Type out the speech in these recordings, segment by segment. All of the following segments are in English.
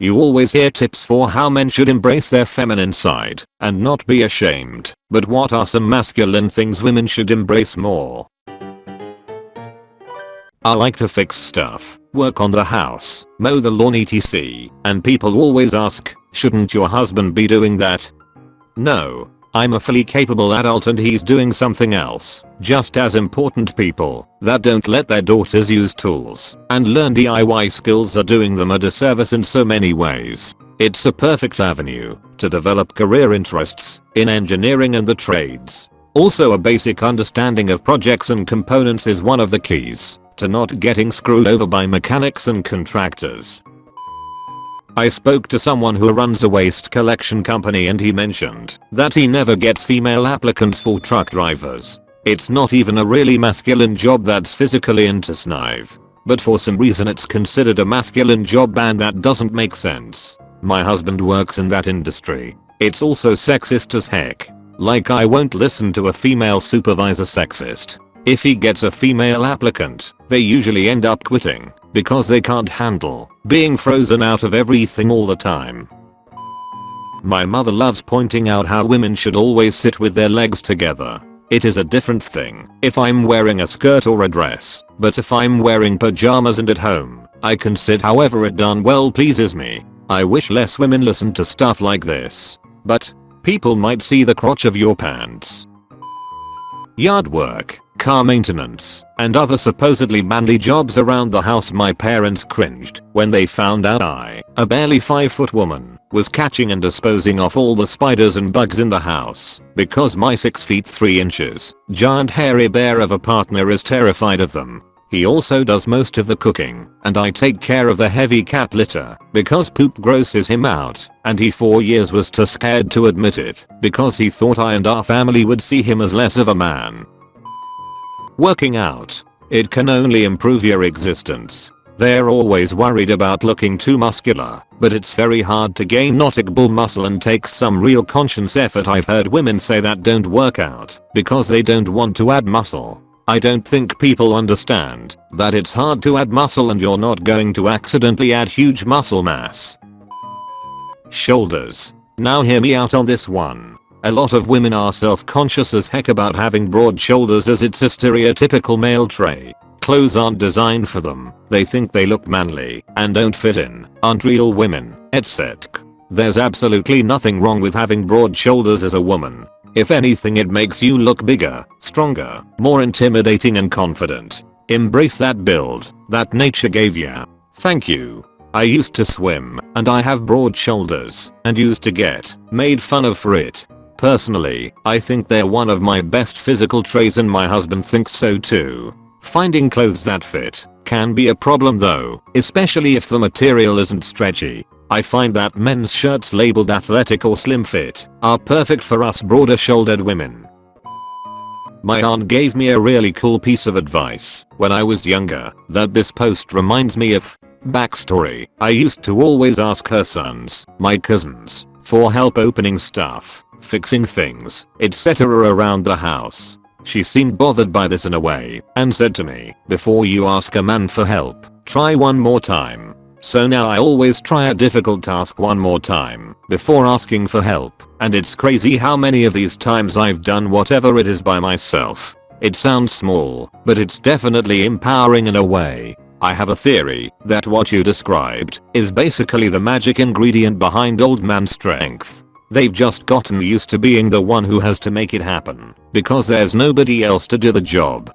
You always hear tips for how men should embrace their feminine side and not be ashamed, but what are some masculine things women should embrace more? I like to fix stuff, work on the house, mow the lawn etc. And people always ask, shouldn't your husband be doing that? No. I'm a fully capable adult and he's doing something else. Just as important people that don't let their daughters use tools and learn DIY skills are doing them a disservice in so many ways. It's a perfect avenue to develop career interests in engineering and the trades. Also a basic understanding of projects and components is one of the keys to not getting screwed over by mechanics and contractors. I spoke to someone who runs a waste collection company and he mentioned that he never gets female applicants for truck drivers. It's not even a really masculine job that's physically into snive. But for some reason it's considered a masculine job and that doesn't make sense. My husband works in that industry. It's also sexist as heck. Like I won't listen to a female supervisor sexist. If he gets a female applicant, they usually end up quitting because they can't handle being frozen out of everything all the time. My mother loves pointing out how women should always sit with their legs together. It is a different thing if I'm wearing a skirt or a dress, but if I'm wearing pajamas and at home, I can sit however it done well pleases me. I wish less women listen to stuff like this. But, people might see the crotch of your pants. Yard work car maintenance, and other supposedly manly jobs around the house my parents cringed when they found out I, a barely 5 foot woman, was catching and disposing of all the spiders and bugs in the house because my 6 feet 3 inches, giant hairy bear of a partner is terrified of them. He also does most of the cooking, and I take care of the heavy cat litter because poop grosses him out, and he for years was too scared to admit it because he thought I and our family would see him as less of a man Working out. It can only improve your existence. They're always worried about looking too muscular, but it's very hard to gain notable muscle and takes some real conscious effort I've heard women say that don't work out because they don't want to add muscle. I don't think people understand that it's hard to add muscle and you're not going to accidentally add huge muscle mass. Shoulders. Now hear me out on this one. A lot of women are self-conscious as heck about having broad shoulders as it's a stereotypical male trait. Clothes aren't designed for them, they think they look manly and don't fit in, aren't real women, etc. There's absolutely nothing wrong with having broad shoulders as a woman. If anything it makes you look bigger, stronger, more intimidating and confident. Embrace that build that nature gave ya. Thank you. I used to swim, and I have broad shoulders, and used to get made fun of for it. Personally, I think they're one of my best physical traits and my husband thinks so too. Finding clothes that fit can be a problem though, especially if the material isn't stretchy. I find that men's shirts labeled athletic or slim fit are perfect for us broader shouldered women. My aunt gave me a really cool piece of advice when I was younger that this post reminds me of. Backstory, I used to always ask her sons, my cousins, for help opening stuff fixing things, etc. around the house. She seemed bothered by this in a way and said to me, before you ask a man for help, try one more time. So now I always try a difficult task one more time before asking for help and it's crazy how many of these times I've done whatever it is by myself. It sounds small, but it's definitely empowering in a way. I have a theory that what you described is basically the magic ingredient behind old man strength. They've just gotten used to being the one who has to make it happen because there's nobody else to do the job.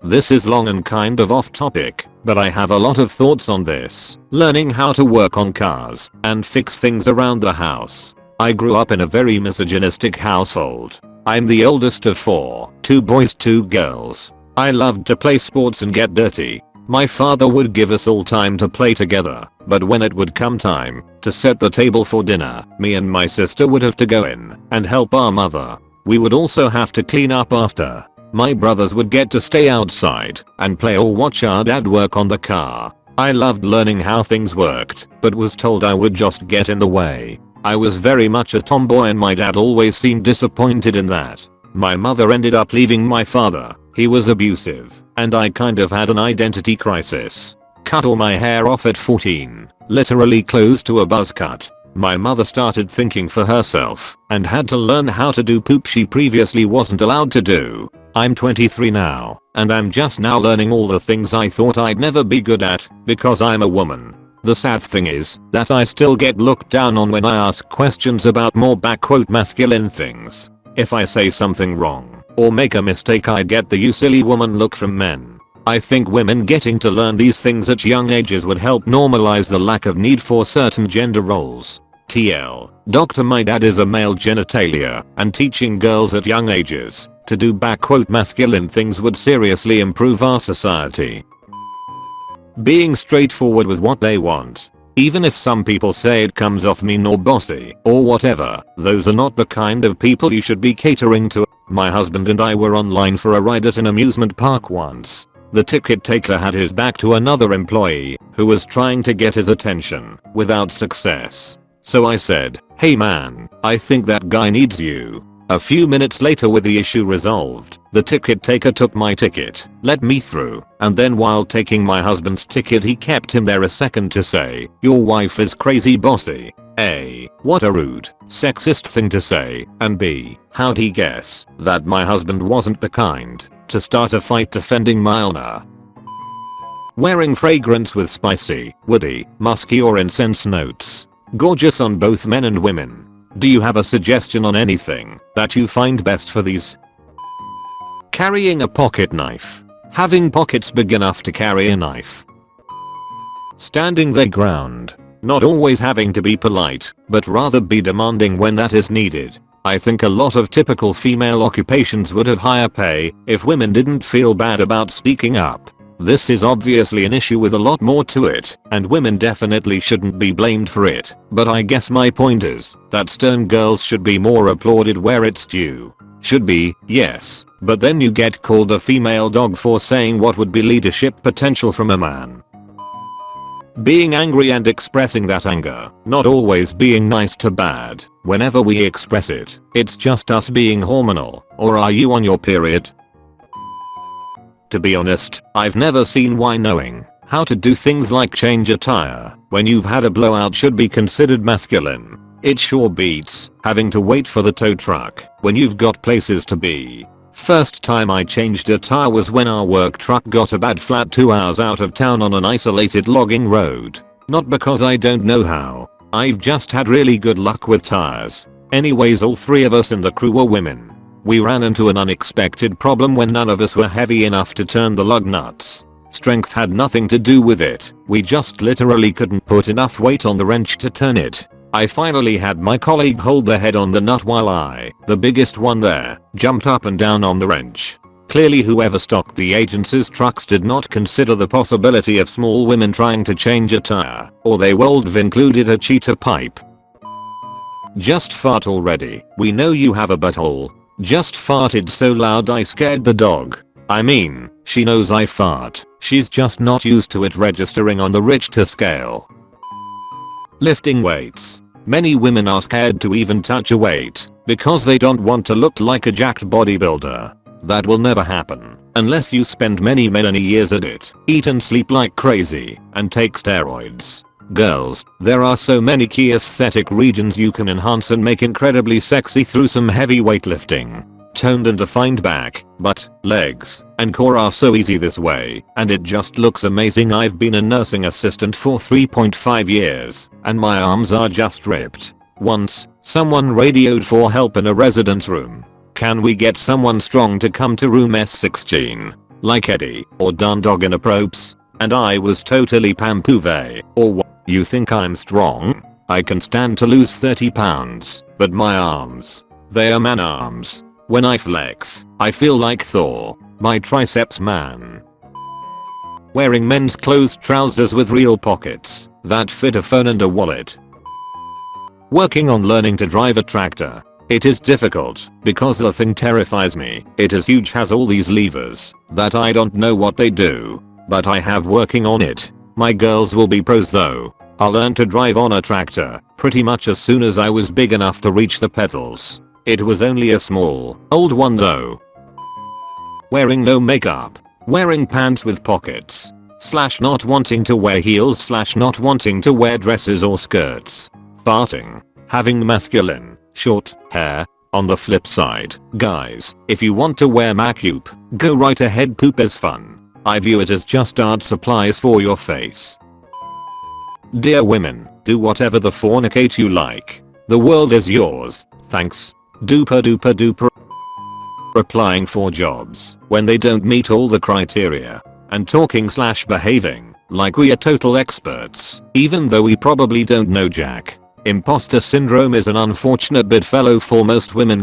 This is long and kind of off topic, but I have a lot of thoughts on this. Learning how to work on cars and fix things around the house. I grew up in a very misogynistic household. I'm the oldest of four, two boys two girls. I loved to play sports and get dirty, my father would give us all time to play together, but when it would come time to set the table for dinner, me and my sister would have to go in and help our mother. We would also have to clean up after. My brothers would get to stay outside and play or watch our dad work on the car. I loved learning how things worked, but was told I would just get in the way. I was very much a tomboy and my dad always seemed disappointed in that. My mother ended up leaving my father, he was abusive, and I kind of had an identity crisis. cut all my hair off at 14, literally close to a buzz cut. My mother started thinking for herself and had to learn how to do poop she previously wasn't allowed to do. I'm 23 now and I'm just now learning all the things I thought I'd never be good at because I'm a woman. The sad thing is that I still get looked down on when I ask questions about more backquote masculine things. If I say something wrong or make a mistake I get the you silly woman look from men. I think women getting to learn these things at young ages would help normalize the lack of need for certain gender roles. TL. Doctor my dad is a male genitalia and teaching girls at young ages to do back quote masculine things would seriously improve our society being straightforward with what they want. Even if some people say it comes off mean or bossy or whatever, those are not the kind of people you should be catering to. My husband and I were online for a ride at an amusement park once. The ticket taker had his back to another employee who was trying to get his attention without success. So I said, hey man, I think that guy needs you. A few minutes later with the issue resolved, the ticket taker took my ticket, let me through, and then while taking my husband's ticket he kept him there a second to say, your wife is crazy bossy. A. What a rude, sexist thing to say, and B. How'd he guess that my husband wasn't the kind to start a fight defending my honor? Wearing fragrance with spicy, woody, musky or incense notes. Gorgeous on both men and women. Do you have a suggestion on anything that you find best for these? Carrying a pocket knife. Having pockets big enough to carry a knife. Standing their ground. Not always having to be polite, but rather be demanding when that is needed. I think a lot of typical female occupations would have higher pay if women didn't feel bad about speaking up. This is obviously an issue with a lot more to it, and women definitely shouldn't be blamed for it, but I guess my point is that stern girls should be more applauded where it's due. Should be, yes, but then you get called a female dog for saying what would be leadership potential from a man. Being angry and expressing that anger, not always being nice to bad, whenever we express it, it's just us being hormonal, or are you on your period? To be honest, I've never seen why knowing how to do things like change a tire when you've had a blowout should be considered masculine. It sure beats having to wait for the tow truck when you've got places to be. First time I changed a tire was when our work truck got a bad flat 2 hours out of town on an isolated logging road. Not because I don't know how. I've just had really good luck with tires. Anyways all three of us in the crew were women. We ran into an unexpected problem when none of us were heavy enough to turn the lug nuts. Strength had nothing to do with it, we just literally couldn't put enough weight on the wrench to turn it. I finally had my colleague hold the head on the nut while I, the biggest one there, jumped up and down on the wrench. Clearly whoever stocked the agency's trucks did not consider the possibility of small women trying to change a tire, or they would have included a cheater pipe. Just fart already, we know you have a butthole, just farted so loud I scared the dog. I mean, she knows I fart, she's just not used to it registering on the Richter scale. Lifting weights. Many women are scared to even touch a weight because they don't want to look like a jacked bodybuilder. That will never happen unless you spend many many years at it, eat and sleep like crazy, and take steroids. Girls, there are so many key aesthetic regions you can enhance and make incredibly sexy through some heavy weightlifting. Toned and defined back, butt, legs, and core are so easy this way, and it just looks amazing I've been a nursing assistant for 3.5 years, and my arms are just ripped. Once, someone radioed for help in a residence room. Can we get someone strong to come to room S16? Like Eddie, or Dundog in a probes? And I was totally pampouve, or what? You think I'm strong? I can stand to lose 30 pounds, but my arms. They are man arms. When I flex, I feel like Thor, my triceps man. Wearing men's closed trousers with real pockets that fit a phone and a wallet. Working on learning to drive a tractor. It is difficult because the thing terrifies me. It is huge has all these levers that I don't know what they do. But I have working on it. My girls will be pros though. I learned to drive on a tractor pretty much as soon as I was big enough to reach the pedals. It was only a small, old one though. Wearing no makeup. Wearing pants with pockets. slash not wanting to wear heels slash not wanting to wear dresses or skirts. Farting. Having masculine, short, hair. On the flip side, guys, if you want to wear macup, go right ahead poop is fun. I view it as just art supplies for your face. Dear women, do whatever the fornicate you like. The world is yours, thanks. Duper duper duper. Applying for jobs when they don't meet all the criteria. And talking slash behaving like we are total experts, even though we probably don't know jack. Imposter syndrome is an unfortunate bit fellow for most women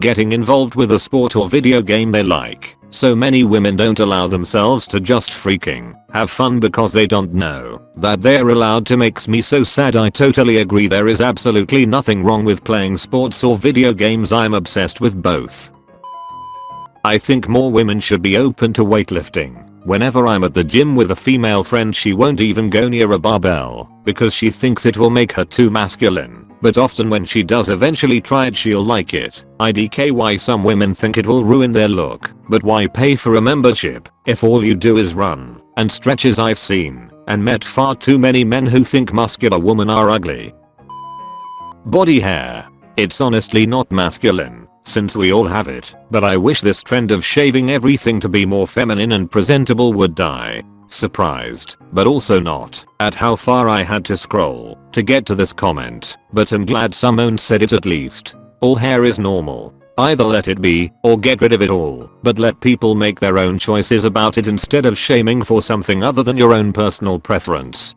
getting involved with a sport or video game they like. So many women don't allow themselves to just freaking have fun because they don't know that they're allowed to makes me so sad I totally agree there is absolutely nothing wrong with playing sports or video games I'm obsessed with both. I think more women should be open to weightlifting Whenever I'm at the gym with a female friend she won't even go near a barbell because she thinks it will make her too masculine. But often when she does eventually try it she'll like it. IDK why some women think it will ruin their look. But why pay for a membership if all you do is run and stretches I've seen and met far too many men who think muscular women are ugly. Body hair. It's honestly not masculine since we all have it, but I wish this trend of shaving everything to be more feminine and presentable would die. Surprised, but also not, at how far I had to scroll to get to this comment, but I'm glad someone said it at least. All hair is normal. Either let it be, or get rid of it all, but let people make their own choices about it instead of shaming for something other than your own personal preference.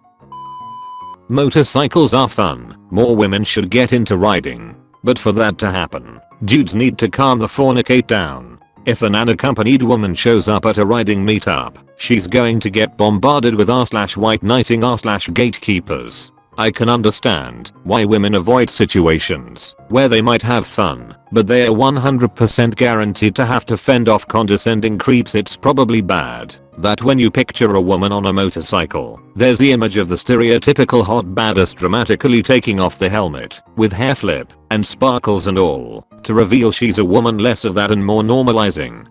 Motorcycles are fun, more women should get into riding. But for that to happen, Dudes need to calm the fornicate down. If an unaccompanied woman shows up at a riding meetup, she's going to get bombarded with r slash white knighting r slash gatekeepers. I can understand why women avoid situations where they might have fun, but they are 100% guaranteed to have to fend off condescending creeps it's probably bad that when you picture a woman on a motorcycle, there's the image of the stereotypical hot badass dramatically taking off the helmet, with hair flip, and sparkles and all, to reveal she's a woman less of that and more normalizing.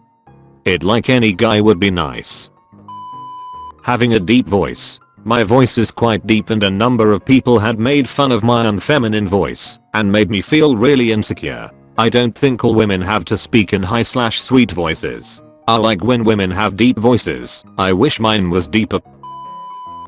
It like any guy would be nice. Having a deep voice. My voice is quite deep and a number of people had made fun of my unfeminine voice, and made me feel really insecure. I don't think all women have to speak in high slash sweet voices. I like when women have deep voices. I wish mine was deeper.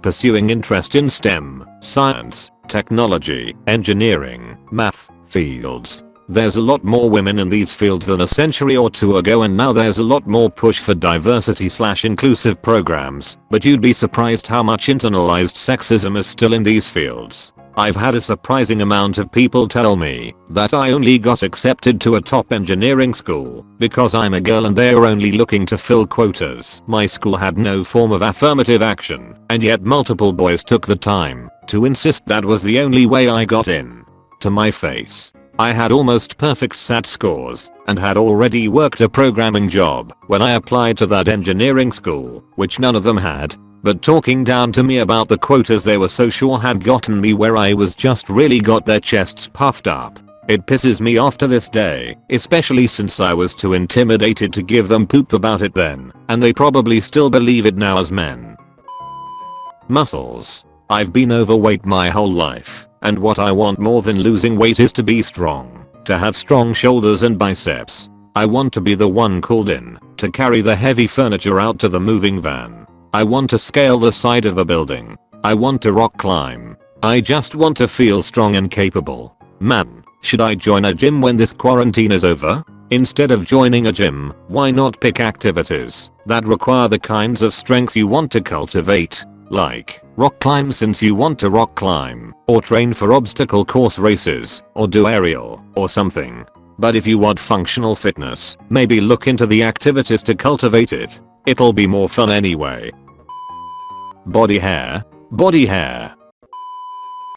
Pursuing interest in STEM, science, technology, engineering, math, fields. There's a lot more women in these fields than a century or two ago and now there's a lot more push for diversity slash inclusive programs, but you'd be surprised how much internalized sexism is still in these fields. I've had a surprising amount of people tell me that I only got accepted to a top engineering school because I'm a girl and they're only looking to fill quotas. My school had no form of affirmative action and yet multiple boys took the time to insist that was the only way I got in. To my face. I had almost perfect SAT scores and had already worked a programming job when I applied to that engineering school, which none of them had, but talking down to me about the quotas they were so sure had gotten me where I was just really got their chests puffed up. It pisses me off to this day, especially since I was too intimidated to give them poop about it then, and they probably still believe it now as men. Muscles. I've been overweight my whole life, and what I want more than losing weight is to be strong, to have strong shoulders and biceps. I want to be the one called in, to carry the heavy furniture out to the moving van, I want to scale the side of a building. I want to rock climb. I just want to feel strong and capable. Man, should I join a gym when this quarantine is over? Instead of joining a gym, why not pick activities that require the kinds of strength you want to cultivate? Like, rock climb since you want to rock climb, or train for obstacle course races, or do aerial, or something. But if you want functional fitness, maybe look into the activities to cultivate it. It'll be more fun anyway. Body hair. Body hair.